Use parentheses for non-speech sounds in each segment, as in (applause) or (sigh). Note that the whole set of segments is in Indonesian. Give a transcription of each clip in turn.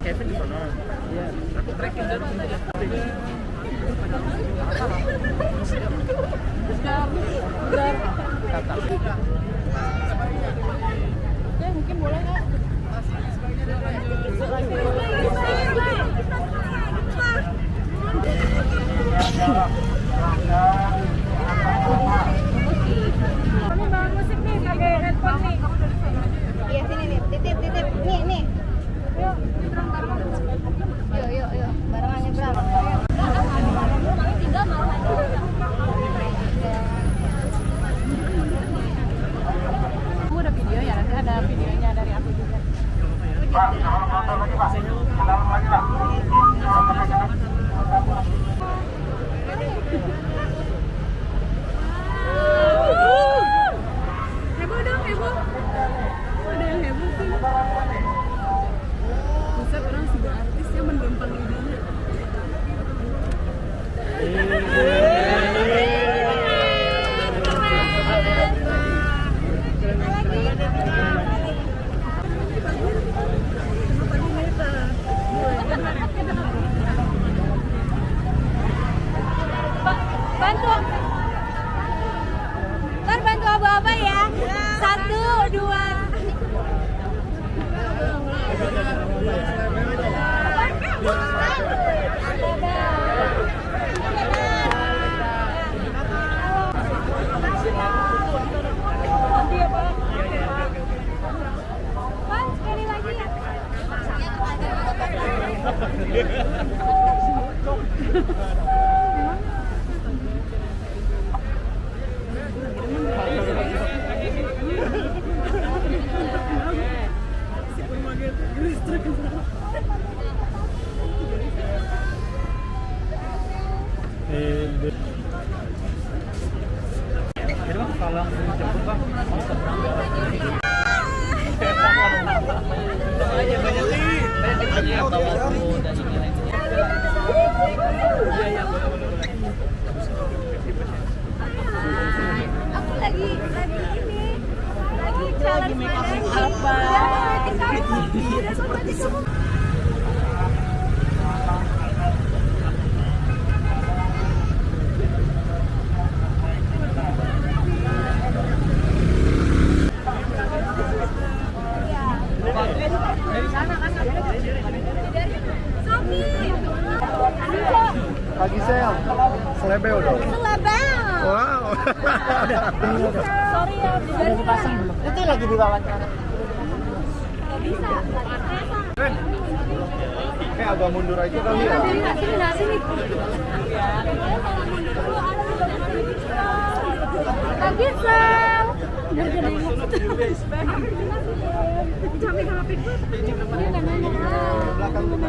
Kevin di sana. Iya. Ya, Bawa musik nih pakai headphone nih. Iya sini nih, titip titip nih nih. Yuk, yuk Yeah. Jadi bang, kalau jemput bang, mau seberang Aku lagi lagi ini lagi challenge apa? Pagi sel, selebel dong. Selebel. Wow. (laughs) Sorry ya, udah dipasang? Itu lagi di wawancara. Bisa. Eh agak mundur aja kali ya. Sini, sini, nah, sini. Lagi sel. Dia. Belakang dulu.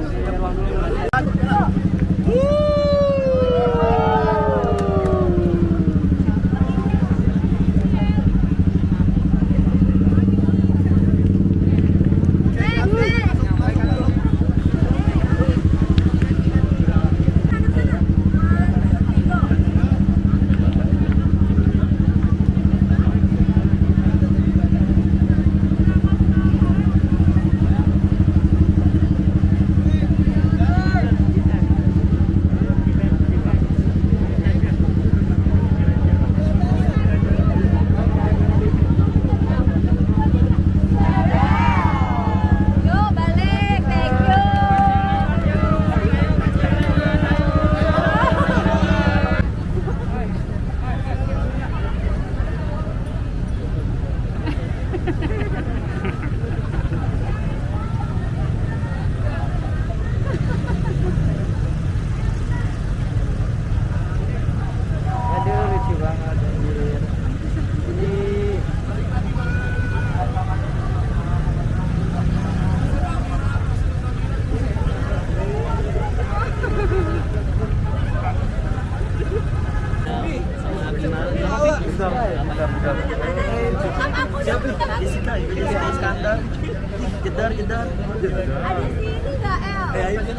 Ada sini gak El? Ya, ini.